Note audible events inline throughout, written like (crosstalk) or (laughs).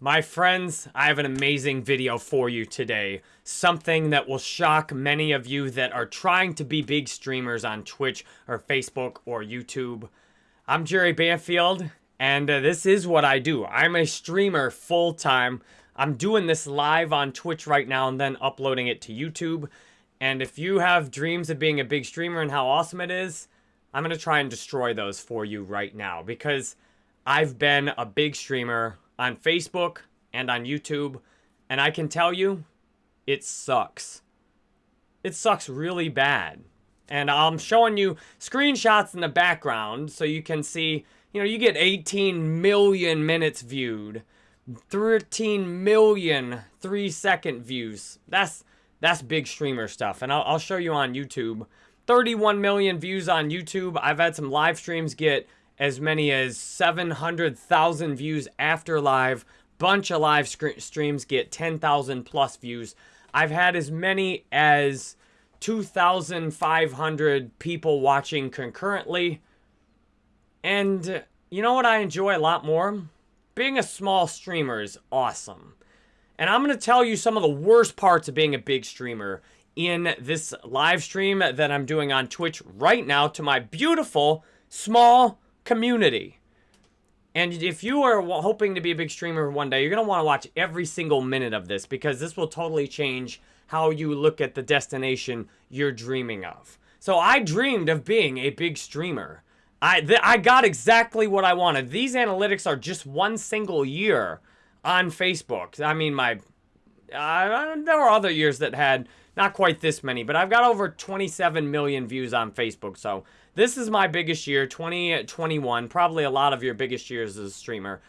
My friends, I have an amazing video for you today. Something that will shock many of you that are trying to be big streamers on Twitch or Facebook or YouTube. I'm Jerry Banfield, and uh, this is what I do. I'm a streamer full time. I'm doing this live on Twitch right now and then uploading it to YouTube. And if you have dreams of being a big streamer and how awesome it is, I'm going to try and destroy those for you right now because I've been a big streamer on Facebook and on YouTube, and I can tell you, it sucks. It sucks really bad. And I'm showing you screenshots in the background so you can see, you know, you get 18 million minutes viewed, 13 million three second views. That's that's big streamer stuff. And I'll, I'll show you on YouTube. 31 million views on YouTube. I've had some live streams get as many as 700,000 views after live. Bunch of live streams get 10,000 plus views. I've had as many as 2,500 people watching concurrently. And uh, you know what I enjoy a lot more? Being a small streamer is awesome. And I'm going to tell you some of the worst parts of being a big streamer in this live stream that I'm doing on Twitch right now to my beautiful, small, community. And if you are hoping to be a big streamer one day, you're going to want to watch every single minute of this because this will totally change how you look at the destination you're dreaming of. So I dreamed of being a big streamer. I, I got exactly what I wanted. These analytics are just one single year on Facebook. I mean, my uh, there were other years that had not quite this many, but I've got over 27 million views on Facebook. So this is my biggest year, 2021. Probably a lot of your biggest years as a streamer.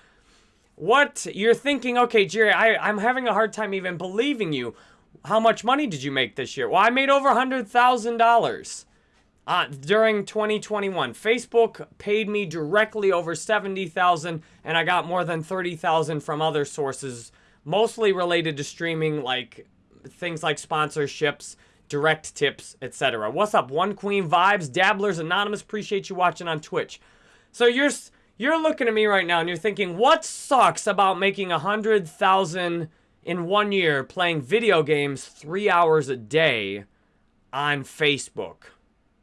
What you're thinking, okay, Jerry, I, I'm having a hard time even believing you. How much money did you make this year? Well, I made over $100,000 uh, during 2021. Facebook paid me directly over 70,000 and I got more than 30,000 from other sources, mostly related to streaming like things like sponsorships direct tips, etc. What's up, One Queen Vibes, Dabblers Anonymous? Appreciate you watching on Twitch. So you're you're looking at me right now and you're thinking, what sucks about making a hundred thousand in one year playing video games three hours a day on Facebook?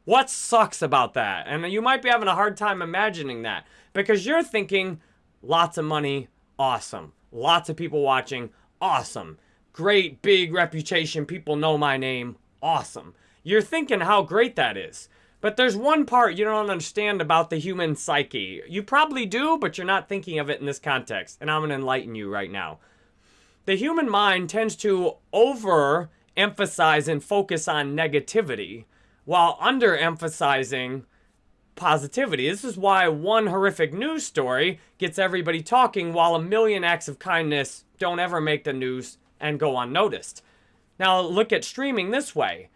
What sucks about that? And you might be having a hard time imagining that because you're thinking, lots of money, awesome. Lots of people watching, awesome. Great big reputation, people know my name, awesome. You're thinking how great that is. But there's one part you don't understand about the human psyche. You probably do, but you're not thinking of it in this context. And I'm going to enlighten you right now. The human mind tends to overemphasize and focus on negativity while underemphasizing positivity. This is why one horrific news story gets everybody talking while a million acts of kindness don't ever make the news and go unnoticed. Now look at streaming this way.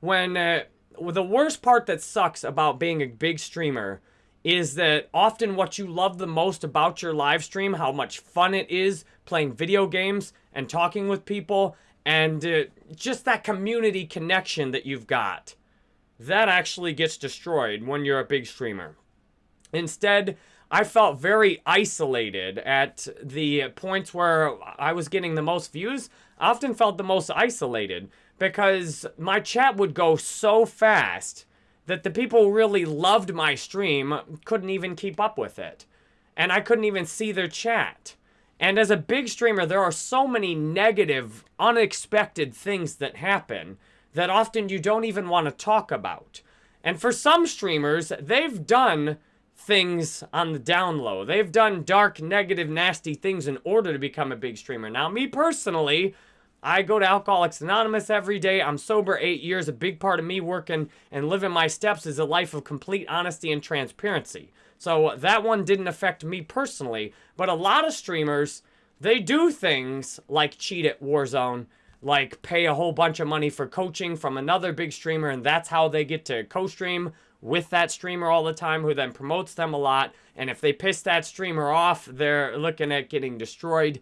When uh, the worst part that sucks about being a big streamer is that often what you love the most about your live stream, how much fun it is playing video games and talking with people, and uh, just that community connection that you've got, that actually gets destroyed when you're a big streamer. Instead, I felt very isolated at the points where I was getting the most views. I often felt the most isolated because my chat would go so fast that the people who really loved my stream couldn't even keep up with it. And I couldn't even see their chat. And as a big streamer, there are so many negative, unexpected things that happen that often you don't even want to talk about. And for some streamers, they've done things on the down low. They've done dark, negative, nasty things in order to become a big streamer. Now, me personally, I go to Alcoholics Anonymous every day. I'm sober eight years. A big part of me working and living my steps is a life of complete honesty and transparency. So that one didn't affect me personally. But a lot of streamers, they do things like cheat at Warzone, like pay a whole bunch of money for coaching from another big streamer, and that's how they get to co-stream with that streamer all the time who then promotes them a lot. And if they piss that streamer off, they're looking at getting destroyed.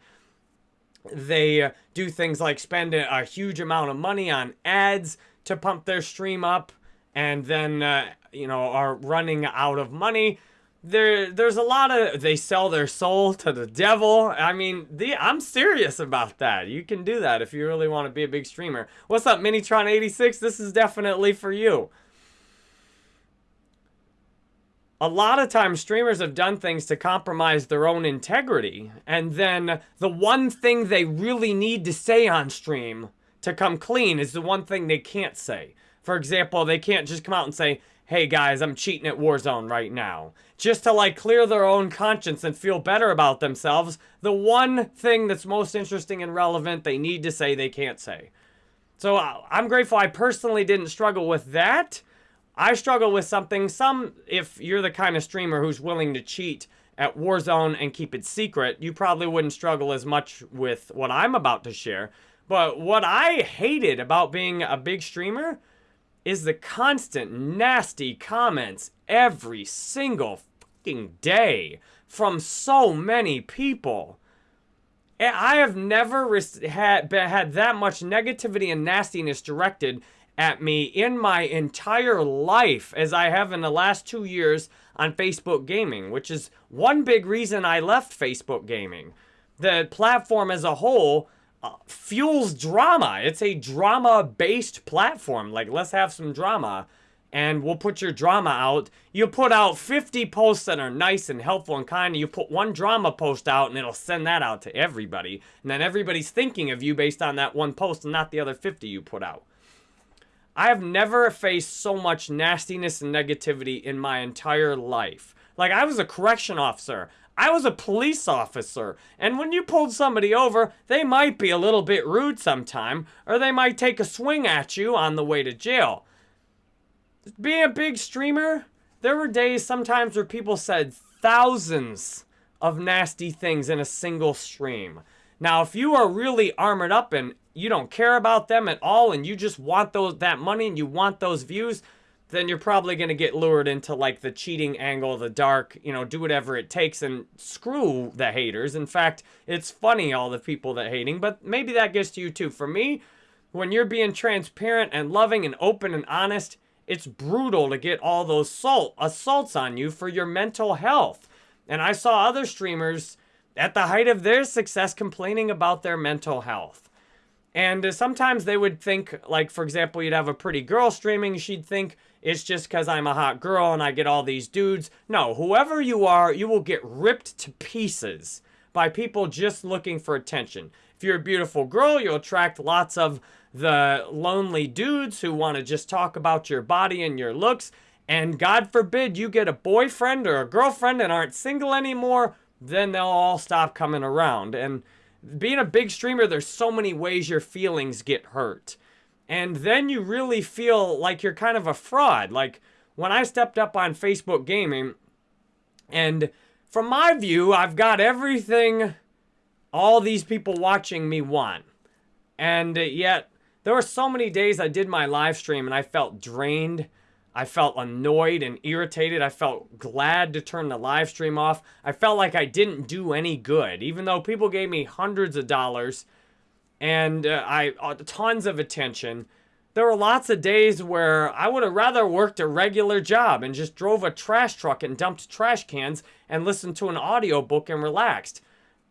They uh, do things like spend a, huge amount of money on ads to pump their stream up and then, uh, you know, are running out of money. there there's a lot of they sell their soul to the devil. I mean, the I'm serious about that. You can do that if you really want to be a big streamer. What's up, Minitron86? This is definitely for you. A lot of times streamers have done things to compromise their own integrity. And then the one thing they really need to say on stream to come clean is the one thing they can't say. For example, they can't just come out and say, hey guys, I'm cheating at Warzone right now. Just to like clear their own conscience and feel better about themselves, the one thing that's most interesting and relevant they need to say they can't say. So uh, I'm grateful I personally didn't struggle with that. I struggle with something, some, if you're the kind of streamer who's willing to cheat at Warzone and keep it secret, you probably wouldn't struggle as much with what I'm about to share. But what I hated about being a big streamer is the constant nasty comments every single fucking day from so many people. I have never had, had that much negativity and nastiness directed at me in my entire life as I have in the last two years on Facebook Gaming, which is one big reason I left Facebook Gaming. The platform as a whole uh, fuels drama. It's a drama-based platform. Like, let's have some drama, and we'll put your drama out. You put out 50 posts that are nice and helpful and kind, and you put one drama post out, and it'll send that out to everybody. And then everybody's thinking of you based on that one post and not the other 50 you put out. I have never faced so much nastiness and negativity in my entire life. Like, I was a correction officer. I was a police officer, and when you pulled somebody over, they might be a little bit rude sometime, or they might take a swing at you on the way to jail. Being a big streamer, there were days sometimes where people said thousands of nasty things in a single stream. Now, if you are really armored up and you don't care about them at all and you just want those that money and you want those views, then you're probably going to get lured into like the cheating angle, the dark, you know, do whatever it takes and screw the haters. In fact, it's funny all the people that hating, but maybe that gets to you too. For me, when you're being transparent and loving and open and honest, it's brutal to get all those assault, assaults on you for your mental health. And I saw other streamers at the height of their success complaining about their mental health. And uh, sometimes they would think, like, for example, you'd have a pretty girl streaming, she'd think, it's just because I'm a hot girl and I get all these dudes. No, whoever you are, you will get ripped to pieces by people just looking for attention. If you're a beautiful girl, you'll attract lots of the lonely dudes who want to just talk about your body and your looks. And God forbid you get a boyfriend or a girlfriend and aren't single anymore, then they'll all stop coming around. And being a big streamer, there's so many ways your feelings get hurt. And then you really feel like you're kind of a fraud. Like when I stepped up on Facebook Gaming, and from my view, I've got everything all these people watching me want. And yet, there were so many days I did my live stream and I felt drained. I felt annoyed and irritated. I felt glad to turn the live stream off. I felt like I didn't do any good, even though people gave me hundreds of dollars and uh, I uh, tons of attention. There were lots of days where I would have rather worked a regular job and just drove a trash truck and dumped trash cans and listened to an audiobook and relaxed.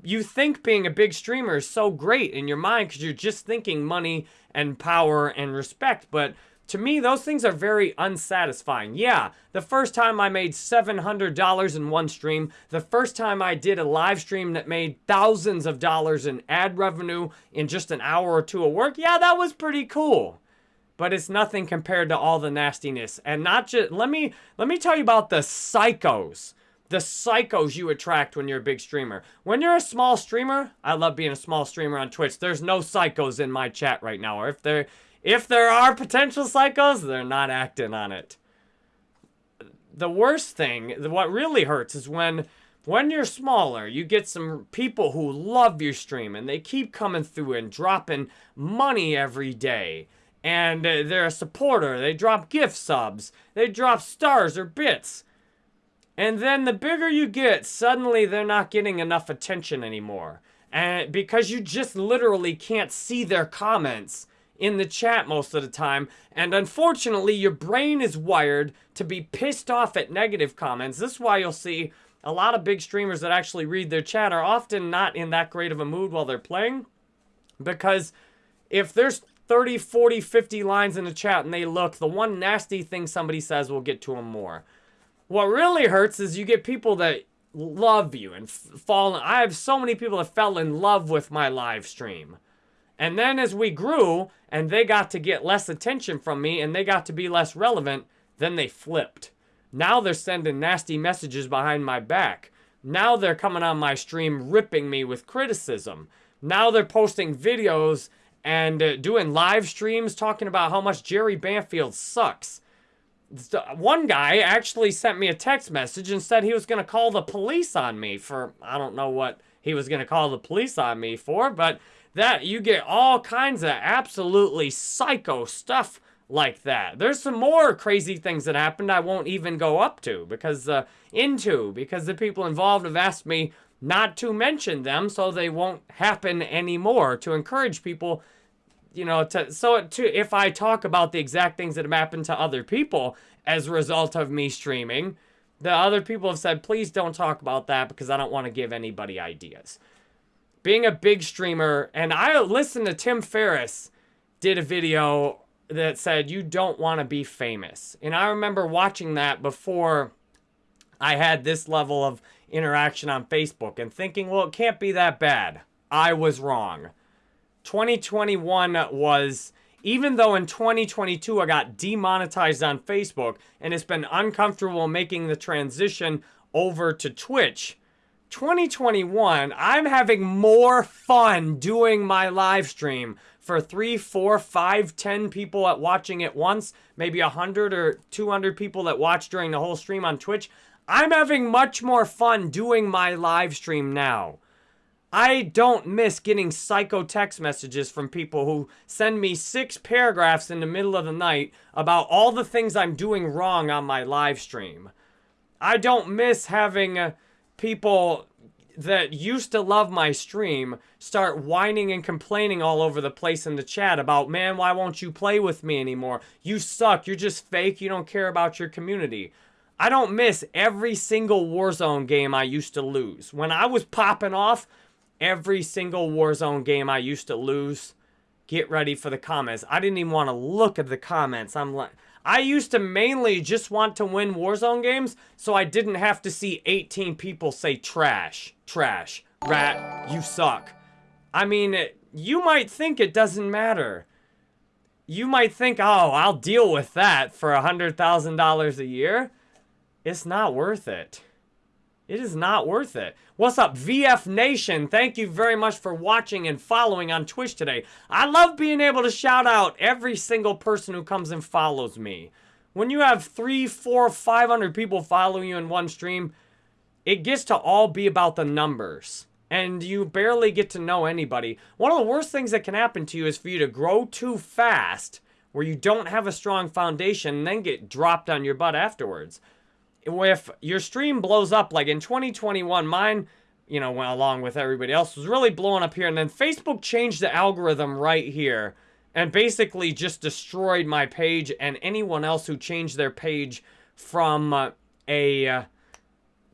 You think being a big streamer is so great in your mind because you're just thinking money and power and respect, but to me, those things are very unsatisfying. Yeah, the first time I made $700 in one stream, the first time I did a live stream that made thousands of dollars in ad revenue in just an hour or two of work, yeah, that was pretty cool. But it's nothing compared to all the nastiness. And not just, let me, let me tell you about the psychos. The psychos you attract when you're a big streamer. When you're a small streamer, I love being a small streamer on Twitch. There's no psychos in my chat right now. Or if there if there are potential psychos, they're not acting on it. The worst thing, what really hurts is when when you're smaller, you get some people who love your stream and they keep coming through and dropping money every day. And uh, they're a supporter. They drop gift subs. They drop stars or bits. And then the bigger you get, suddenly they're not getting enough attention anymore. And because you just literally can't see their comments in the chat most of the time. And unfortunately, your brain is wired to be pissed off at negative comments. This is why you'll see a lot of big streamers that actually read their chat are often not in that great of a mood while they're playing. Because if there's 30, 40, 50 lines in the chat and they look, the one nasty thing somebody says will get to them more. What really hurts is you get people that love you and fall. I have so many people that fell in love with my live stream. And then as we grew and they got to get less attention from me and they got to be less relevant, then they flipped. Now they're sending nasty messages behind my back. Now they're coming on my stream ripping me with criticism. Now they're posting videos and uh, doing live streams talking about how much Jerry Banfield sucks. One guy actually sent me a text message and said he was going to call the police on me for, I don't know what he was going to call the police on me for, but that you get all kinds of absolutely psycho stuff like that. There's some more crazy things that happened I won't even go up to because uh, into because the people involved have asked me not to mention them so they won't happen anymore to encourage people you know, to so to if I talk about the exact things that have happened to other people as a result of me streaming, the other people have said, please don't talk about that because I don't want to give anybody ideas. Being a big streamer, and I listened to Tim Ferriss did a video that said you don't want to be famous. And I remember watching that before I had this level of interaction on Facebook and thinking, well, it can't be that bad. I was wrong. 2021 was, even though in 2022 I got demonetized on Facebook and it's been uncomfortable making the transition over to Twitch, 2021, I'm having more fun doing my live stream for three, four, five, ten people at watching it once, maybe 100 or 200 people that watch during the whole stream on Twitch. I'm having much more fun doing my live stream now. I don't miss getting psycho text messages from people who send me six paragraphs in the middle of the night about all the things I'm doing wrong on my live stream. I don't miss having uh, people that used to love my stream start whining and complaining all over the place in the chat about, man, why won't you play with me anymore? You suck. You're just fake. You don't care about your community. I don't miss every single Warzone game I used to lose. When I was popping off, every single Warzone game I used to lose. Get ready for the comments. I didn't even want to look at the comments. I'm like, I used to mainly just want to win Warzone games, so I didn't have to see 18 people say trash, trash, rat, you suck. I mean, you might think it doesn't matter. You might think, oh, I'll deal with that for a $100,000 a year. It's not worth it. It is not worth it. What's up, VF Nation? Thank you very much for watching and following on Twitch today. I love being able to shout out every single person who comes and follows me. When you have three, four, five hundred people following you in one stream, it gets to all be about the numbers. And you barely get to know anybody. One of the worst things that can happen to you is for you to grow too fast where you don't have a strong foundation and then get dropped on your butt afterwards if your stream blows up, like in 2021, mine, you know, went along with everybody else, was really blowing up here. And then Facebook changed the algorithm right here and basically just destroyed my page and anyone else who changed their page from uh, a... Uh,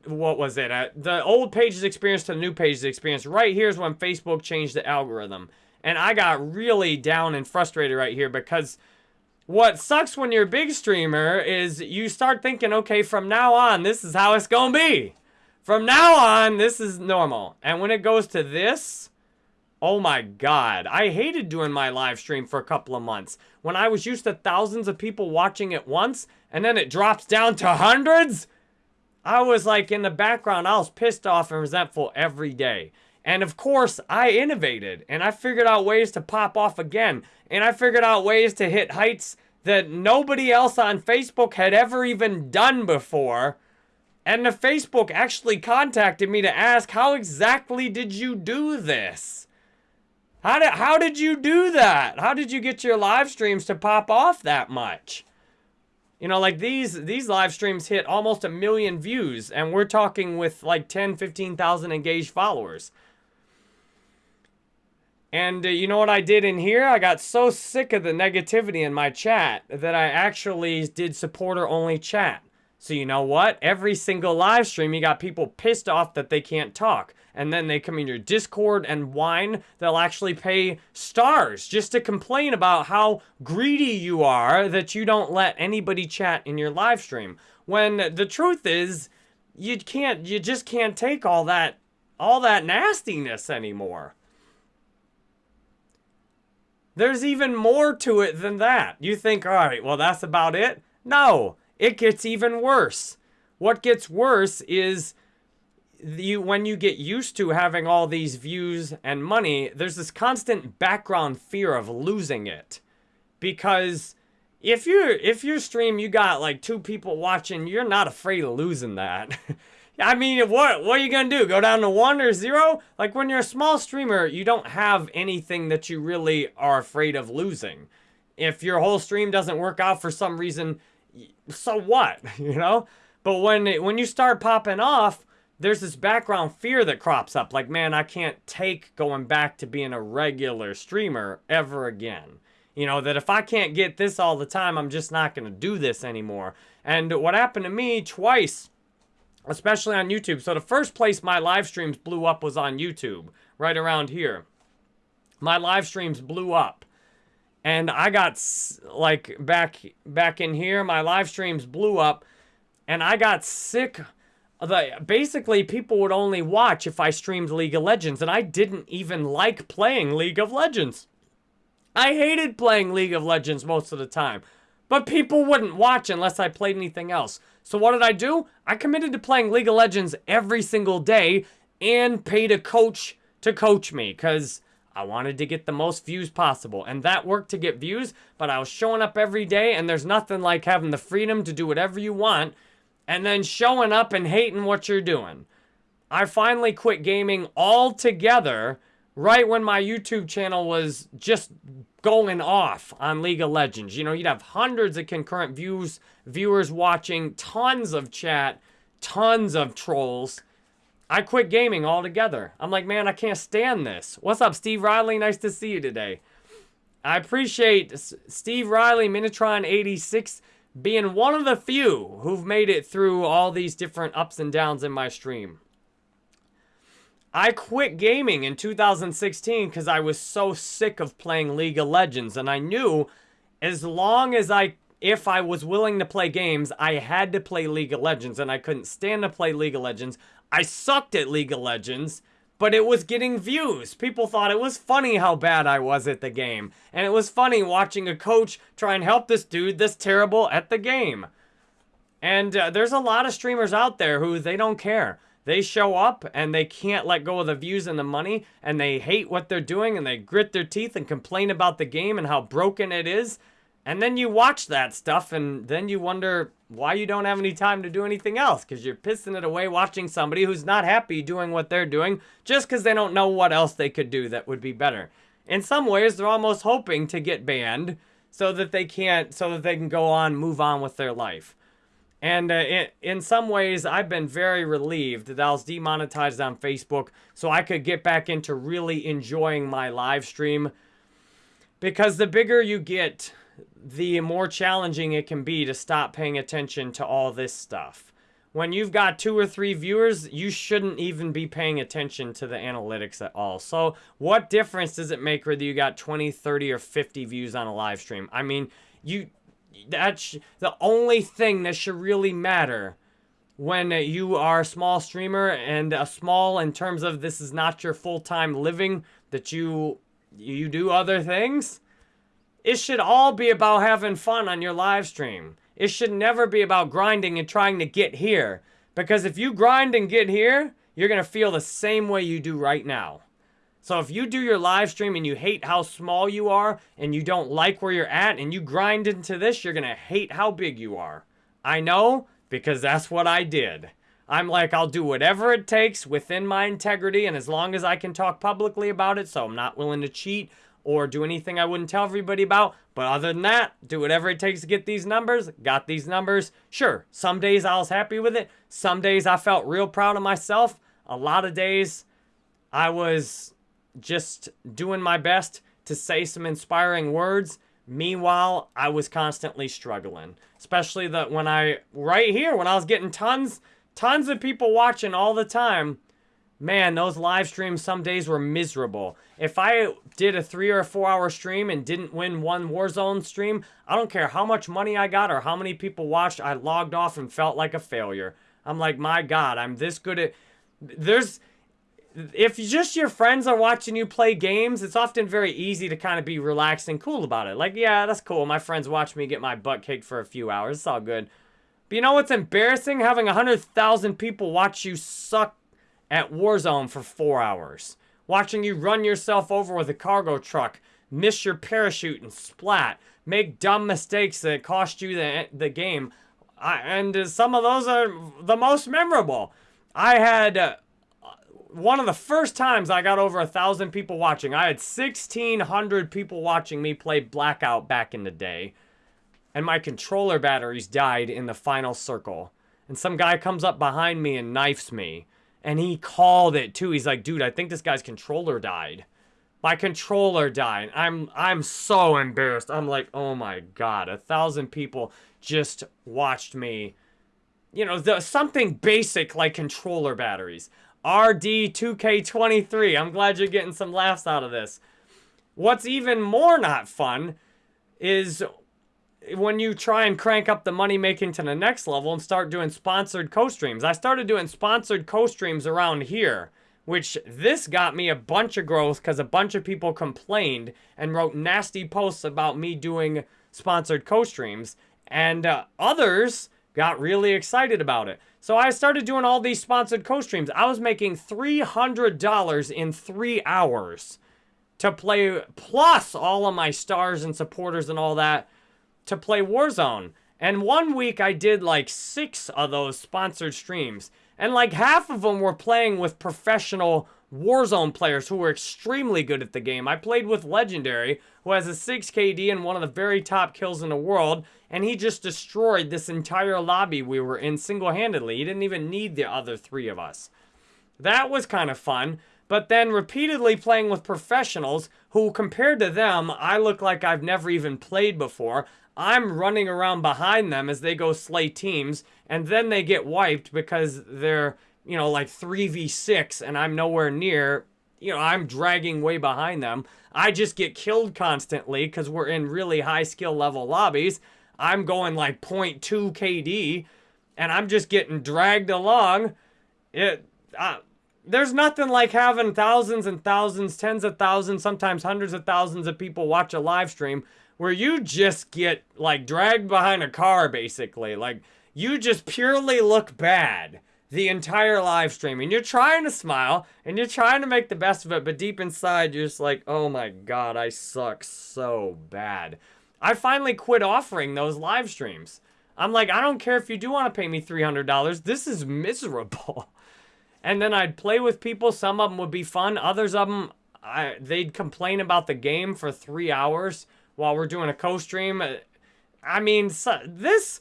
what was it? Uh, the old pages experience to the new pages experience. Right here's when Facebook changed the algorithm. And I got really down and frustrated right here because what sucks when you're a big streamer is you start thinking, okay, from now on, this is how it's gonna be. From now on, this is normal. And when it goes to this, oh my god. I hated doing my live stream for a couple of months. When I was used to thousands of people watching at once, and then it drops down to hundreds, I was like in the background, I was pissed off and resentful every day. And of course, I innovated and I figured out ways to pop off again. And I figured out ways to hit heights that nobody else on Facebook had ever even done before. And the Facebook actually contacted me to ask, how exactly did you do this? How did, how did you do that? How did you get your live streams to pop off that much? You know, like these these live streams hit almost a million views, and we're talking with like 10, 15,000 engaged followers. And uh, you know what I did in here? I got so sick of the negativity in my chat that I actually did supporter only chat. So you know what? Every single live stream, you got people pissed off that they can't talk. And then they come in your Discord and whine. They'll actually pay stars just to complain about how greedy you are that you don't let anybody chat in your live stream. When the truth is, you can't, you just can't take all that, all that nastiness anymore. There's even more to it than that. You think, all right, well, that's about it? No, it gets even worse. What gets worse is you when you get used to having all these views and money, there's this constant background fear of losing it. Because if you if your stream you got like two people watching, you're not afraid of losing that. (laughs) I mean, what what are you gonna do? Go down to one or zero? Like when you're a small streamer, you don't have anything that you really are afraid of losing. If your whole stream doesn't work out for some reason, so what? (laughs) You know. But when it, when you start popping off, there's this background fear that crops up. Like, man, I can't take going back to being a regular streamer ever again. You know, that if I can't get this all the time, I'm just not going to do this anymore. And what happened to me twice especially on YouTube. So the first place my live streams blew up was on YouTube, right around here. My live streams blew up. And I got, like, back, back in here, my live streams blew up. And I got sick. The, basically, people would only watch if I streamed League of Legends. And I didn't even like playing League of Legends. I hated playing League of Legends most of the time. But people wouldn't watch unless I played anything else. So what did I do? I committed to playing League of Legends every single day and paid a coach to coach me because I wanted to get the most views possible. And that worked to get views, but I was showing up every day and there's nothing like having the freedom to do whatever you want and then showing up and hating what you're doing. I finally quit gaming altogether right when my YouTube channel was just going off on League of Legends. You know, you'd have hundreds of concurrent views, viewers watching, tons of chat, tons of trolls. I quit gaming altogether. I'm like, man, I can't stand this. What's up, Steve Riley? Nice to see you today. I appreciate Steve Riley, Minitron86, being one of the few who've made it through all these different ups and downs in my stream. I quit gaming in 2016 because I was so sick of playing League of Legends. And I knew as long as I, if I was willing to play games, I had to play League of Legends. And I couldn't stand to play League of Legends. I sucked at League of Legends, but it was getting views. People thought it was funny how bad I was at the game. And it was funny watching a coach try and help this dude this terrible at the game. And uh, there's a lot of streamers out there who they don't care. They show up and they can't let go of the views and the money and they hate what they're doing and they grit their teeth and complain about the game and how broken it is. And then you watch that stuff and then you wonder why you don't have any time to do anything else because you're pissing it away watching somebody who's not happy doing what they're doing just because they don't know what else they could do that would be better. In some ways, they're almost hoping to get banned so that they can't, so that they can go on, move on with their life. And uh, in, in some ways, I've been very relieved that I was demonetized on Facebook so I could get back into really enjoying my live stream. Because the bigger you get, the more challenging it can be to stop paying attention to all this stuff. When you've got two or three viewers, you shouldn't even be paying attention to the analytics at all. So what difference does it make whether you got 20, 30, or 50 views on a live stream? I mean, you that's the only thing that should really matter when you are a small streamer and a small in terms of this is not your full-time living that you you do other things it should all be about having fun on your live stream. It should never be about grinding and trying to get here because if you grind and get here you're gonna feel the same way you do right now so if you do your live stream and you hate how small you are and you don't like where you're at and you grind into this, you're going to hate how big you are. I know because that's what I did. I'm like, I'll do whatever it takes within my integrity and as long as I can talk publicly about it, so I'm not willing to cheat or do anything I wouldn't tell everybody about. But other than that, do whatever it takes to get these numbers. Got these numbers. Sure, some days I was happy with it. Some days I felt real proud of myself. A lot of days I was just doing my best to say some inspiring words. Meanwhile, I was constantly struggling, especially that when I, right here, when I was getting tons, tons of people watching all the time. Man, those live streams some days were miserable. If I did a three or four hour stream and didn't win one Warzone stream, I don't care how much money I got or how many people watched, I logged off and felt like a failure. I'm like, my God, I'm this good at. There's if just your friends are watching you play games, it's often very easy to kind of be relaxed and cool about it. Like, yeah, that's cool. My friends watch me get my butt kicked for a few hours. It's all good. But you know what's embarrassing? Having 100,000 people watch you suck at Warzone for four hours. Watching you run yourself over with a cargo truck, miss your parachute and splat, make dumb mistakes that cost you the, the game. I, and some of those are the most memorable. I had... Uh, one of the first times I got over a thousand people watching. I had 1,600 people watching me play Blackout back in the day. And my controller batteries died in the final circle. And some guy comes up behind me and knifes me. And he called it too. He's like, dude, I think this guy's controller died. My controller died. I'm I'm so embarrassed. I'm like, oh my god, a thousand people just watched me. You know, the, something basic like controller batteries. RD2K23. I'm glad you're getting some laughs out of this. What's even more not fun is when you try and crank up the money making to the next level and start doing sponsored co-streams. I started doing sponsored co-streams around here, which this got me a bunch of growth because a bunch of people complained and wrote nasty posts about me doing sponsored co-streams. And uh, others got really excited about it. So I started doing all these sponsored co-streams. I was making $300 in three hours to play, plus all of my stars and supporters and all that, to play Warzone. And one week I did like six of those sponsored streams. And like half of them were playing with professional Warzone players who were extremely good at the game. I played with Legendary, who has a 6 KD and one of the very top kills in the world, and he just destroyed this entire lobby we were in single-handedly. He didn't even need the other three of us. That was kind of fun, but then repeatedly playing with professionals who, compared to them, I look like I've never even played before. I'm running around behind them as they go slay teams, and then they get wiped because they're you know, like 3v6 and I'm nowhere near, you know, I'm dragging way behind them. I just get killed constantly because we're in really high skill level lobbies. I'm going like 0.2 KD and I'm just getting dragged along. It, uh, there's nothing like having thousands and thousands, tens of thousands, sometimes hundreds of thousands of people watch a live stream where you just get like dragged behind a car basically. Like you just purely look bad the entire live stream and you're trying to smile and you're trying to make the best of it, but deep inside you're just like, oh my god, I suck so bad. I finally quit offering those live streams. I'm like, I don't care if you do want to pay me $300. This is miserable. (laughs) And then I'd play with people. Some of them would be fun. Others of them, I, they'd complain about the game for three hours while we're doing a co-stream. I mean, so, this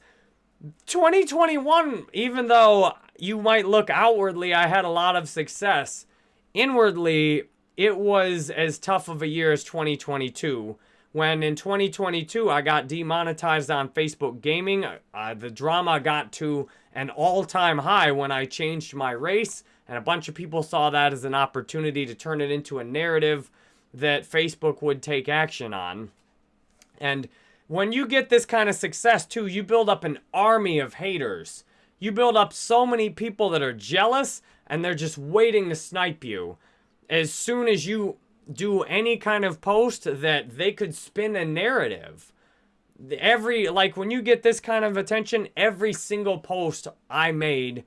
2021, even though you might look outwardly, I had a lot of success. Inwardly, it was as tough of a year as 2022. When in 2022, I got demonetized on Facebook Gaming. Uh, the drama got to an all-time high when I changed my race. And a bunch of people saw that as an opportunity to turn it into a narrative that Facebook would take action on. And when you get this kind of success too, you build up an army of haters you build up so many people that are jealous and they're just waiting to snipe you. As soon as you do any kind of post that they could spin a narrative. Every, like when you get this kind of attention, every single post I made,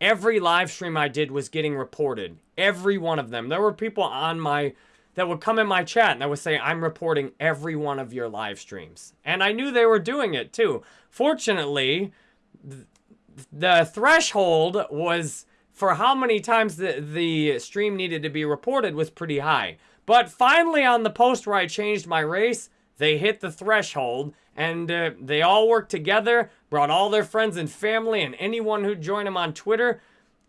every live stream I did was getting reported. Every one of them. There were people on my, that would come in my chat and I would say, I'm reporting every one of your live streams. And I knew they were doing it too. Fortunately, the threshold was for how many times the, the stream needed to be reported was pretty high. But finally on the post where I changed my race, they hit the threshold and uh, they all worked together, brought all their friends and family and anyone who joined them on Twitter.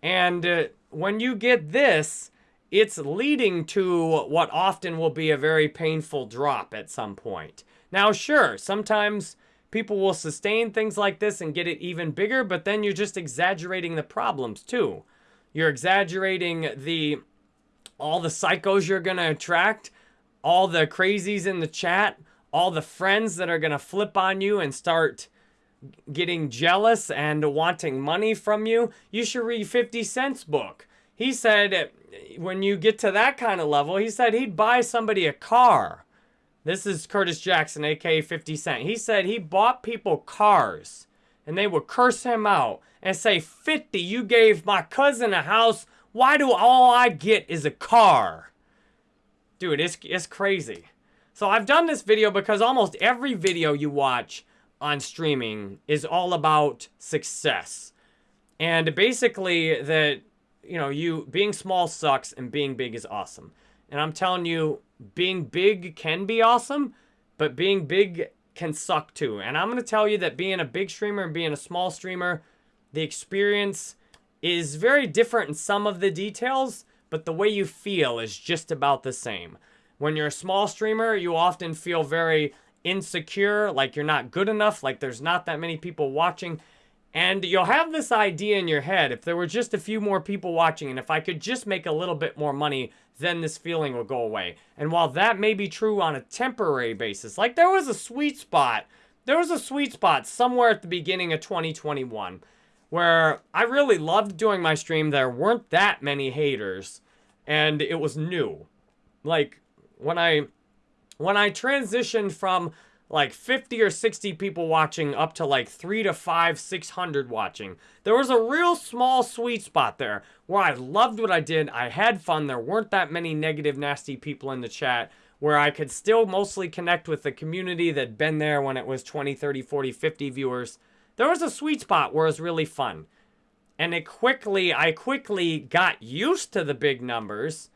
And uh, when you get this, it's leading to what often will be a very painful drop at some point. Now, sure, sometimes people will sustain things like this and get it even bigger, but then you're just exaggerating the problems too. You're exaggerating the all the psychos you're going to attract, all the crazies in the chat, all the friends that are going to flip on you and start getting jealous and wanting money from you. You should read 50 Cent's book. He said when you get to that kind of level, he said he'd buy somebody a car. This is Curtis Jackson, aka 50 Cent. He said he bought people cars and they would curse him out and say, 50, you gave my cousin a house. Why do all I get is a car? Dude, it's, it's crazy. So I've done this video because almost every video you watch on streaming is all about success. And basically that, you know, you being small sucks and being big is awesome. And I'm telling you, being big can be awesome, but being big can suck too. And I'm going to tell you that being a big streamer and being a small streamer, the experience is very different in some of the details, but the way you feel is just about the same. When you're a small streamer, you often feel very insecure, like you're not good enough, like there's not that many people watching. And you'll have this idea in your head, if there were just a few more people watching, and if I could just make a little bit more money, then this feeling will go away. And while that may be true on a temporary basis, like there was a sweet spot, there was a sweet spot somewhere at the beginning of 2021 where I really loved doing my stream. There weren't that many haters, and it was new. Like when I when I transitioned from like 50 or 60 people watching up to like 3 to 5 600 watching. There was a real small sweet spot there where i loved what i did. I had fun. There weren't that many negative nasty people in the chat where i could still mostly connect with the community that'd been there when it was 20 30 40 50 viewers. There was a sweet spot where it was really fun. And it quickly i quickly got used to the big numbers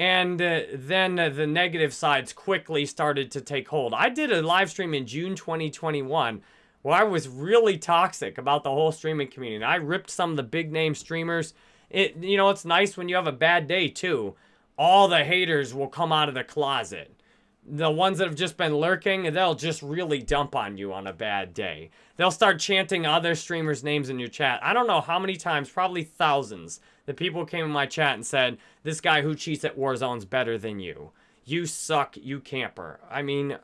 and uh, then uh, the negative sides quickly started to take hold. I did a live stream in June 2021 where I was really toxic about the whole streaming community. I ripped some of the big name streamers. It you know, it's nice when you have a bad day too. All the haters will come out of the closet. The ones that have just been lurking, they'll just really dump on you on a bad day. They'll start chanting other streamers' names in your chat. I don't know how many times, probably thousands, the people came in my chat and said, this guy who cheats at Warzone's better than you. You suck, you camper. I mean,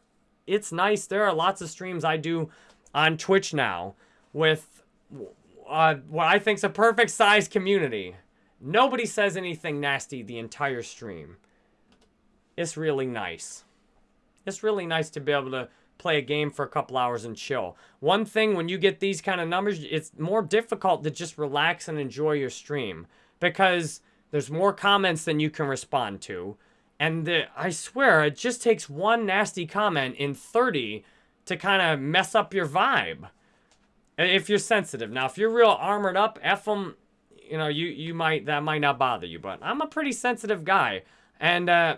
it's nice. There are lots of streams I do on Twitch now with uh, what I think's a perfect size community. Nobody says anything nasty the entire stream. It's really nice. It's really nice to be able to play a game for a couple hours and chill. One thing, when you get these kind of numbers, it's more difficult to just relax and enjoy your stream because there's more comments than you can respond to. And the, I swear, it just takes one nasty comment in 30 to kind of mess up your vibe. If you're sensitive. Now, if you're real armored up, F them, you know, you, you might, that might not bother you. But I'm a pretty sensitive guy. And uh,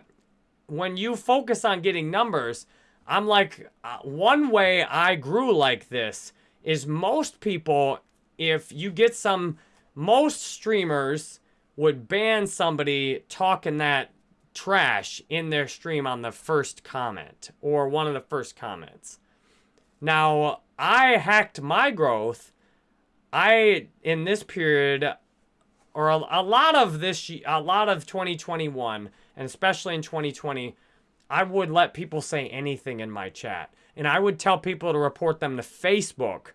when you focus on getting numbers, I'm like, uh, one way I grew like this is most people, if you get some most streamers would ban somebody talking that trash in their stream on the first comment or one of the first comments. Now, I hacked my growth. I, in this period, or a, a lot of this, a lot of 2021, and especially in 2020, I would let people say anything in my chat. And I would tell people to report them to Facebook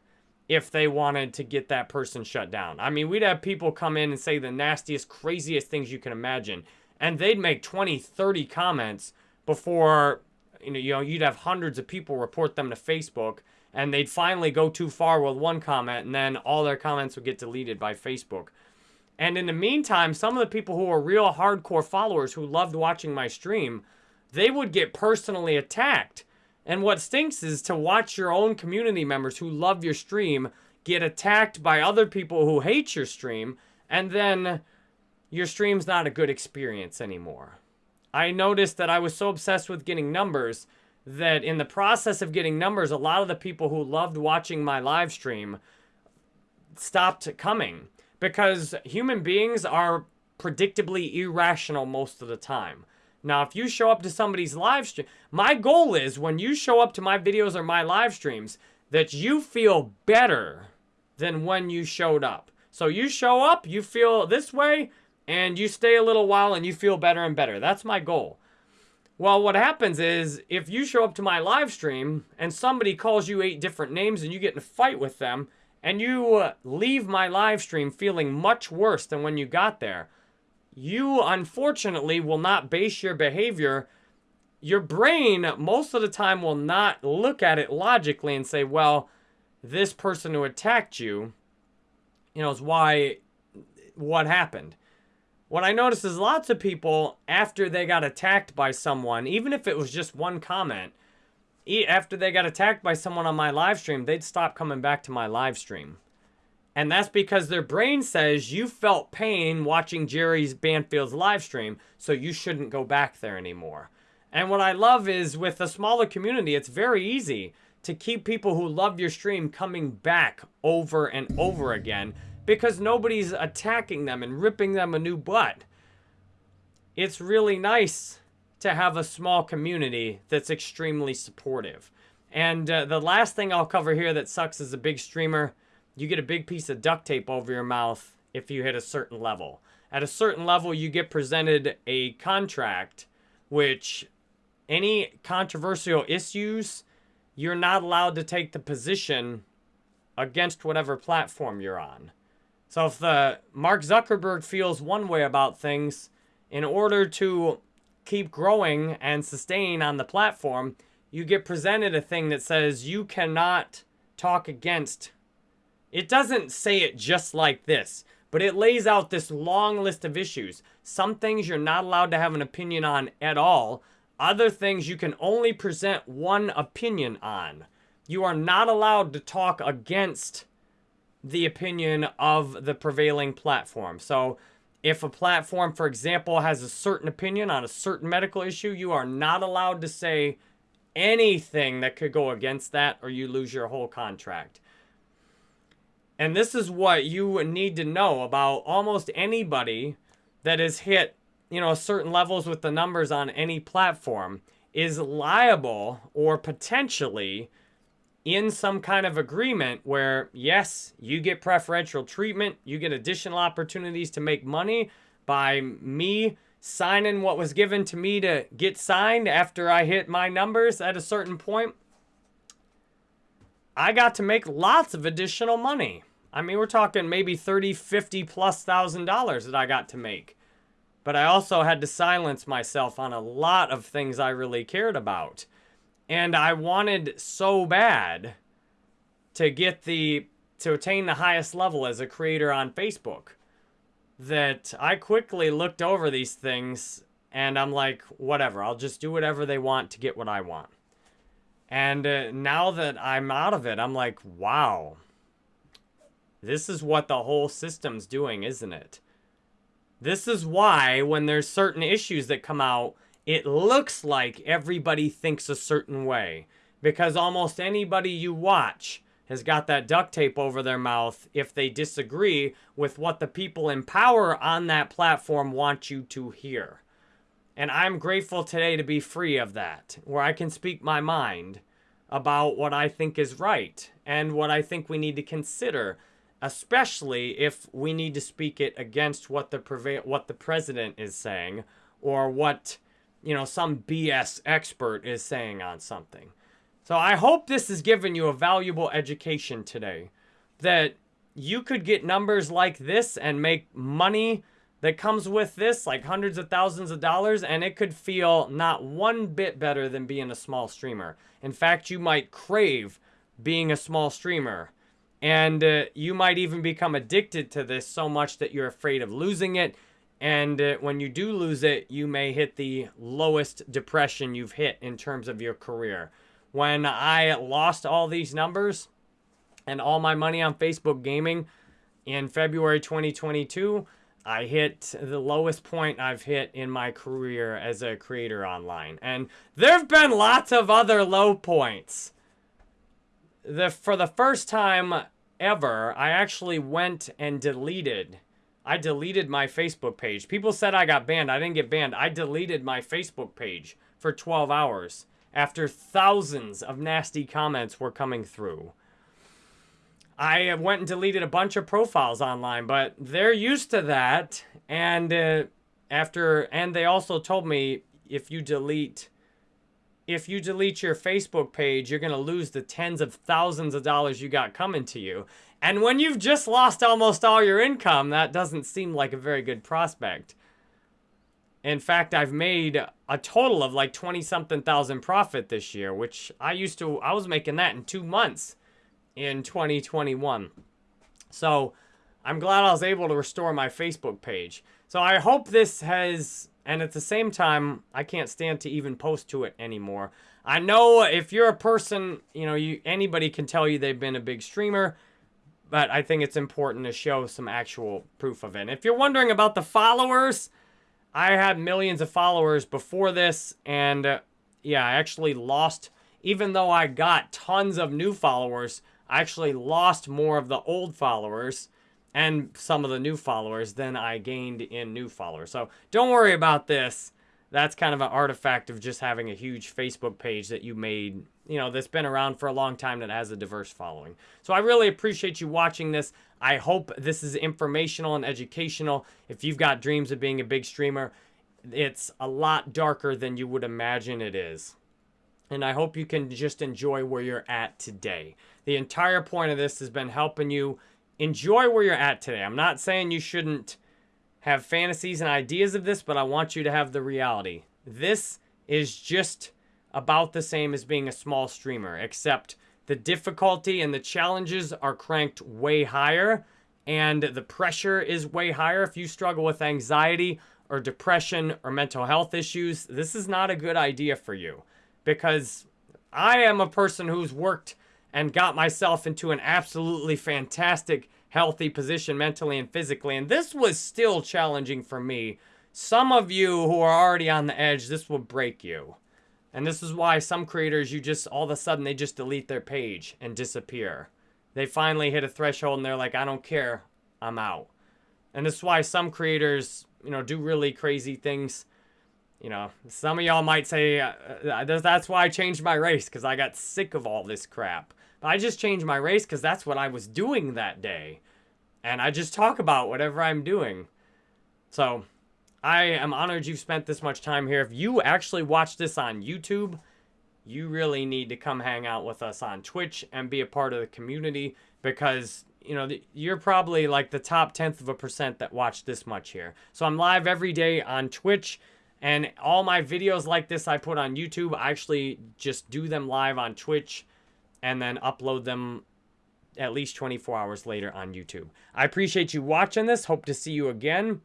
if they wanted to get that person shut down. I mean, we'd have people come in and say the nastiest, craziest things you can imagine. And they'd make 20, 30 comments before, you know, you know, you'd have hundreds of people report them to Facebook. And they'd finally go too far with one comment. And then all their comments would get deleted by Facebook. And in the meantime, some of the people who were real hardcore followers who loved watching my stream, they would get personally attacked and what stinks is to watch your own community members who love your stream get attacked by other people who hate your stream, and then your stream's not a good experience anymore. I noticed that I was so obsessed with getting numbers that in the process of getting numbers, a lot of the people who loved watching my live stream stopped coming because human beings are predictably irrational most of the time. Now, if you show up to somebody's live stream, my goal is when you show up to my videos or my live streams that you feel better than when you showed up. So you show up, you feel this way, and you stay a little while and you feel better and better. That's my goal. Well, what happens is if you show up to my live stream and somebody calls you eight different names and you get in a fight with them and you uh, leave my live stream feeling much worse than when you got there, you unfortunately will not base your behavior. Your brain, most of the time, will not look at it logically and say, well, this person who attacked you, you know, is why, what happened. What I noticed is lots of people, after they got attacked by someone, even if it was just one comment, after they got attacked by someone on my live stream, they'd stop coming back to my live stream. And that's because their brain says you felt pain watching Jerry's Banfield's live stream, so you shouldn't go back there anymore. And what I love is with a smaller community, it's very easy to keep people who love your stream coming back over and over again because nobody's attacking them and ripping them a new butt. It's really nice to have a small community that's extremely supportive. And uh, the last thing I'll cover here that sucks as a big streamer you get a big piece of duct tape over your mouth if you hit a certain level. At a certain level, you get presented a contract, which any controversial issues, you're not allowed to take the position against whatever platform you're on. So if the Mark Zuckerberg feels one way about things, in order to keep growing and sustain on the platform, you get presented a thing that says you cannot talk against it doesn't say it just like this, but it lays out this long list of issues. Some things you're not allowed to have an opinion on at all. Other things you can only present one opinion on. You are not allowed to talk against the opinion of the prevailing platform. So if a platform, for example, has a certain opinion on a certain medical issue, you are not allowed to say anything that could go against that or you lose your whole contract. And this is what you need to know about almost anybody that has hit, you know, certain levels with the numbers on any platform is liable or potentially in some kind of agreement where, yes, you get preferential treatment, you get additional opportunities to make money by me signing what was given to me to get signed after I hit my numbers at a certain point. I got to make lots of additional money. I mean, we're talking maybe 30, 50 plus thousand dollars that I got to make. But I also had to silence myself on a lot of things I really cared about. And I wanted so bad to get the, to attain the highest level as a creator on Facebook that I quickly looked over these things and I'm like, whatever, I'll just do whatever they want to get what I want. And uh, now that I'm out of it, I'm like, wow, this is what the whole system's doing, isn't it? This is why when there's certain issues that come out, it looks like everybody thinks a certain way. Because almost anybody you watch has got that duct tape over their mouth if they disagree with what the people in power on that platform want you to hear. And I'm grateful today to be free of that, where I can speak my mind about what I think is right and what I think we need to consider, especially if we need to speak it against what the what the president is saying or what you know some BS expert is saying on something. So I hope this has given you a valuable education today that you could get numbers like this and make money that comes with this, like hundreds of thousands of dollars, and it could feel not one bit better than being a small streamer. In fact, you might crave being a small streamer. And uh, you might even become addicted to this so much that you're afraid of losing it. And uh, when you do lose it, you may hit the lowest depression you've hit in terms of your career. When I lost all these numbers and all my money on Facebook gaming in February 2022, I hit the lowest point I've hit in my career as a creator online. And there have been lots of other low points. The, for the first time ever, I actually went and deleted I deleted my Facebook page. People said I got banned. I didn't get banned. I deleted my Facebook page for 12 hours after thousands of nasty comments were coming through. I went and deleted a bunch of profiles online, but they're used to that. And uh, after, and they also told me if you delete, if you delete your Facebook page, you're going to lose the tens of thousands of dollars you got coming to you. And when you've just lost almost all your income, that doesn't seem like a very good prospect. In fact, I've made a total of like 20 something thousand profit this year, which I used to, I was making that in two months in 2021. So I'm glad I was able to restore my Facebook page. So I hope this has, and at the same time, I can't stand to even post to it anymore. I know if you're a person, you know, you anybody can tell you they've been a big streamer but I think it's important to show some actual proof of it. And if you're wondering about the followers, I had millions of followers before this, and uh, yeah, I actually lost, even though I got tons of new followers, I actually lost more of the old followers and some of the new followers than I gained in new followers. So don't worry about this. That's kind of an artifact of just having a huge Facebook page that you made you know, that's been around for a long time that has a diverse following. So I really appreciate you watching this. I hope this is informational and educational. If you've got dreams of being a big streamer, it's a lot darker than you would imagine it is. And I hope you can just enjoy where you're at today. The entire point of this has been helping you enjoy where you're at today. I'm not saying you shouldn't have fantasies and ideas of this, but I want you to have the reality. This is just about the same as being a small streamer, except the difficulty and the challenges are cranked way higher and the pressure is way higher. If you struggle with anxiety or depression or mental health issues, this is not a good idea for you because I am a person who's worked and got myself into an absolutely fantastic, healthy position mentally and physically. And this was still challenging for me. Some of you who are already on the edge, this will break you. And this is why some creators, you just, all of a sudden, they just delete their page and disappear. They finally hit a threshold and they're like, I don't care, I'm out. And this is why some creators, you know, do really crazy things. You know, some of y'all might say, uh, uh that's why I changed my race, because I got sick of all this crap. I just change my race because that's what I was doing that day. And I just talk about whatever I'm doing. So, I am honored you've spent this much time here. If you actually watch this on YouTube, you really need to come hang out with us on Twitch and be a part of the community because, you know, you're probably like the top tenth of a percent that watch this much here. So I'm live every day on Twitch and all my videos like this I put on YouTube, I actually just do them live on Twitch and then upload them at least 24 hours later on YouTube. I appreciate you watching this. Hope to see you again.